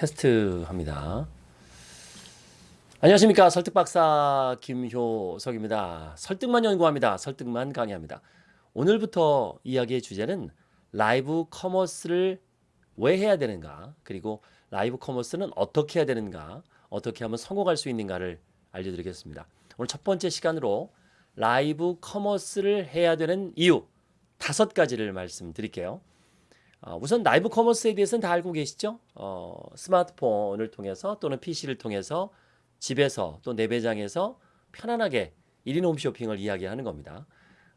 테스트 합니다. 안녕하십니까. 설득박사 김효석입니다. 설득만 연구합니다. 설득만 강의합니다. 오늘부터 이야기의 주제는 라이브 커머스를 왜 해야 되는가, 그리고 라이브 커머스는 어떻게 해야 되는가, 어떻게 하면 성공할 수 있는가를 알려드리겠습니다. 오늘 첫 번째 시간으로 라이브 커머스를 해야 되는 이유 다섯 가지를 말씀드릴게요. 어, 우선 라이브 커머스에 대해서는 다 알고 계시죠? 어, 스마트폰을 통해서 또는 PC를 통해서 집에서 또 내 배장에서 편안하게 1인 홈쇼핑을 이야기하는 겁니다.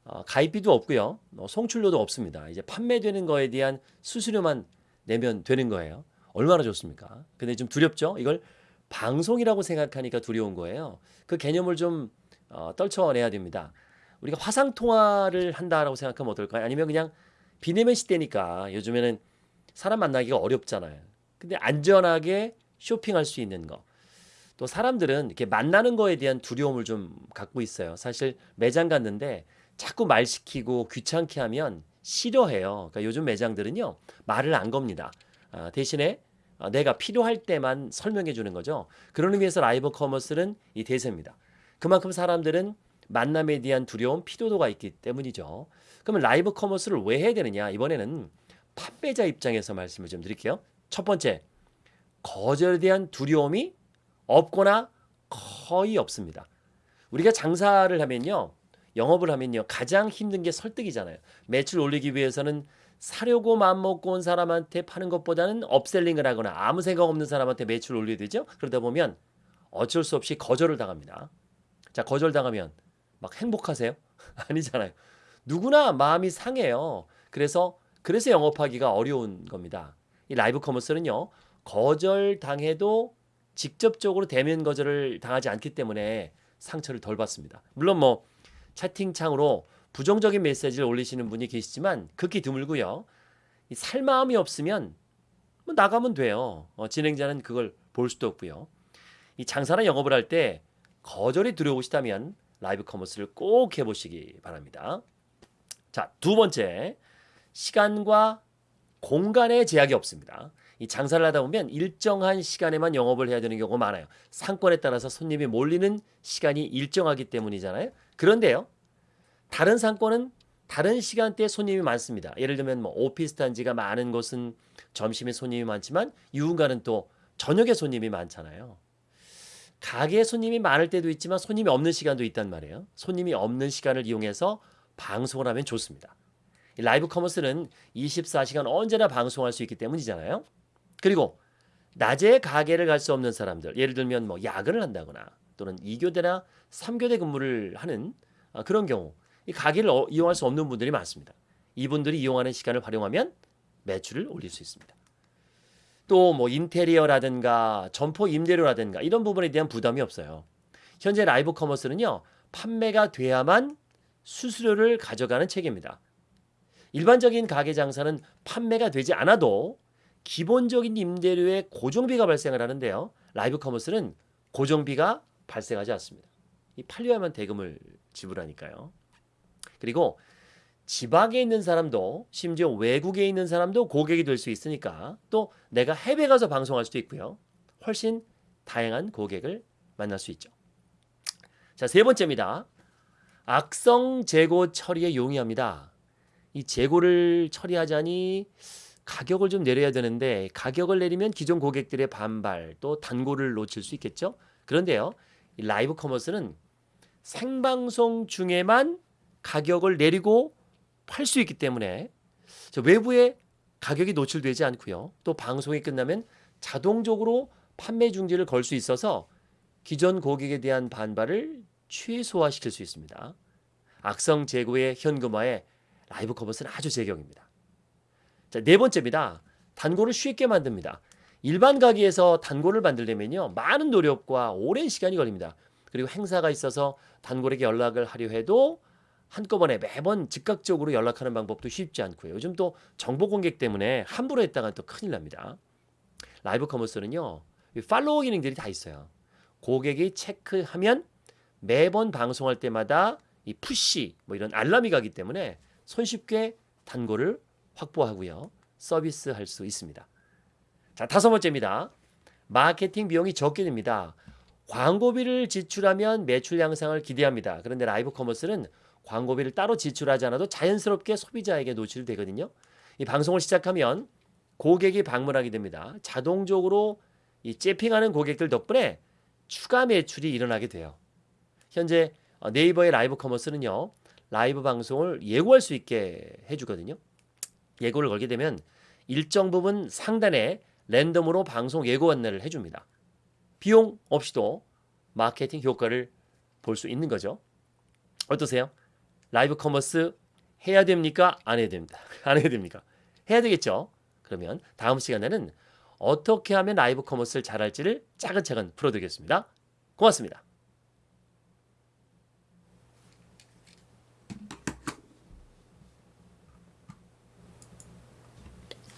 어, 가입비도 없고요. 어, 송출료도 없습니다. 이제 판매되는 거에 대한 수수료만 내면 되는 거예요. 얼마나 좋습니까? 근데 좀 두렵죠? 이걸 방송이라고 생각하니까 두려운 거예요. 그 개념을 좀 어, 떨쳐내야 됩니다. 우리가 화상 통화를 한다라고 생각하면 어떨까요? 아니면 그냥 비대면 시대니까 요즘에는 사람 만나기가 어렵잖아요. 근데 안전하게 쇼핑할 수 있는 거. 또 사람들은 이렇게 만나는 거에 대한 두려움을 좀 갖고 있어요. 사실 매장 갔는데 자꾸 말 시키고 귀찮게 하면 싫어해요. 그러니까 요즘 매장들은요 말을 안 겁니다. 아, 대신에 아, 내가 필요할 때만 설명해 주는 거죠. 그런 의미에서 라이브 커머스는 이 대세입니다. 그만큼 사람들은 만남에 대한 두려움, 피로도가 있기 때문이죠. 그러면 라이브 커머스를 왜 해야 되느냐? 이번에는 판매자 입장에서 말씀을 좀 드릴게요. 첫 번째, 거절에 대한 두려움이 없거나 거의 없습니다. 우리가 장사를 하면요. 영업을 하면요. 가장 힘든 게 설득이잖아요. 매출 올리기 위해서는 사려고 마음먹고 온 사람한테 파는 것보다는 upselling을 하거나 아무 생각 없는 사람한테 매출 올려야 되죠. 그러다 보면 어쩔 수 없이 거절을 당합니다. 자, 거절당하면 막 행복하세요? 아니잖아요. 누구나 마음이 상해요. 그래서 그래서 영업하기가 어려운 겁니다. 이 라이브 커머스는요. 거절 당해도 직접적으로 대면 거절을 당하지 않기 때문에 상처를 덜 받습니다. 물론 뭐 채팅창으로 부정적인 메시지를 올리시는 분이 계시지만 극히 드물고요. 살 마음이 없으면 뭐 나가면 돼요. 어, 진행자는 그걸 볼 수도 없고요. 이 장사나 영업을 할 때 거절이 두려우시다면 라이브 커머스를 꼭 해보시기 바랍니다. 자, 두 번째, 시간과 공간의 제약이 없습니다. 이 장사를 하다 보면 일정한 시간에만 영업을 해야 되는 경우가 많아요. 상권에 따라서 손님이 몰리는 시간이 일정하기 때문이잖아요. 그런데요, 다른 상권은 다른 시간대에 손님이 많습니다. 예를 들면 뭐 오피스 단지가 많은 곳은 점심에 손님이 많지만 유흥가는 또 저녁에 손님이 많잖아요. 가게에 손님이 많을 때도 있지만 손님이 없는 시간도 있단 말이에요. 손님이 없는 시간을 이용해서 방송을 하면 좋습니다. 라이브 커머스는 24시간 언제나 방송할 수 있기 때문이잖아요. 그리고 낮에 가게를 갈 수 없는 사람들, 예를 들면 뭐 야근을 한다거나 또는 2교대나 3교대 근무를 하는 아, 그런 경우 이 가게를 어, 이용할 수 없는 분들이 많습니다. 이분들이 이용하는 시간을 활용하면 매출을 올릴 수 있습니다. 또 뭐 인테리어라든가 점포 임대료라든가 이런 부분에 대한 부담이 없어요. 현재 라이브 커머스는요. 판매가 돼야만 수수료를 가져가는 체계입니다. 일반적인 가게 장사는 판매가 되지 않아도 기본적인 임대료에 고정비가 발생을 하는데요. 라이브 커머스는 고정비가 발생하지 않습니다. 이 팔려야만 대금을 지불하니까요. 그리고 지방에 있는 사람도 심지어 외국에 있는 사람도 고객이 될 수 있으니까 또 내가 해외 가서 방송할 수도 있고요. 훨씬 다양한 고객을 만날 수 있죠. 자, 세 번째입니다. 악성 재고 처리에 용이합니다. 이 재고를 처리하자니 가격을 좀 내려야 되는데 가격을 내리면 기존 고객들의 반발 또 단골을 놓칠 수 있겠죠. 그런데요. 라이브 커머스는 생방송 중에만 가격을 내리고 팔 수 있기 때문에 외부에 가격이 노출되지 않고요. 또 방송이 끝나면 자동적으로 판매 중지를 걸 수 있어서 기존 고객에 대한 반발을 최소화시킬 수 있습니다. 악성 재고의 현금화에 라이브 커머스는 아주 제격입니다. 자, 네 번째입니다. 단골을 쉽게 만듭니다. 일반 가게에서 단골을 만들려면요. 많은 노력과 오랜 시간이 걸립니다. 그리고 행사가 있어서 단골에게 연락을 하려 해도 한꺼번에 매번 즉각적으로 연락하는 방법도 쉽지 않고요. 요즘 또 정보 공개 때문에 함부로 했다가 또 큰일 납니다. 라이브 커머스는요. 팔로워 기능들이 다 있어요. 고객이 체크하면 매번 방송할 때마다 이 푸시 뭐 이런 알람이 가기 때문에 손쉽게 단골을 확보하고요. 서비스할 수 있습니다. 자, 다섯 번째입니다. 마케팅 비용이 적게 듭니다. 광고비를 지출하면 매출 향상을 기대합니다. 그런데 라이브 커머스는 광고비를 따로 지출하지 않아도 자연스럽게 소비자에게 노출되거든요. 이 방송을 시작하면 고객이 방문하게 됩니다. 자동적으로 이 째핑하는 고객들 덕분에 추가 매출이 일어나게 돼요. 현재 어, 네이버의 라이브 커머스는요. 라이브 방송을 예고할 수 있게 해주거든요. 예고를 걸게 되면 일정 부분 상단에 랜덤으로 방송 예고 안내를 해줍니다. 비용 없이도 마케팅 효과를 볼 수 있는 거죠. 어떠세요? 라이브 커머스 해야 됩니까? 안 해야 됩니다. 안 해야 됩니까? 해야 되겠죠. 그러면 다음 시간에는 어떻게 하면 라이브 커머스를 잘할지를 차근차근 풀어드리겠습니다. 고맙습니다.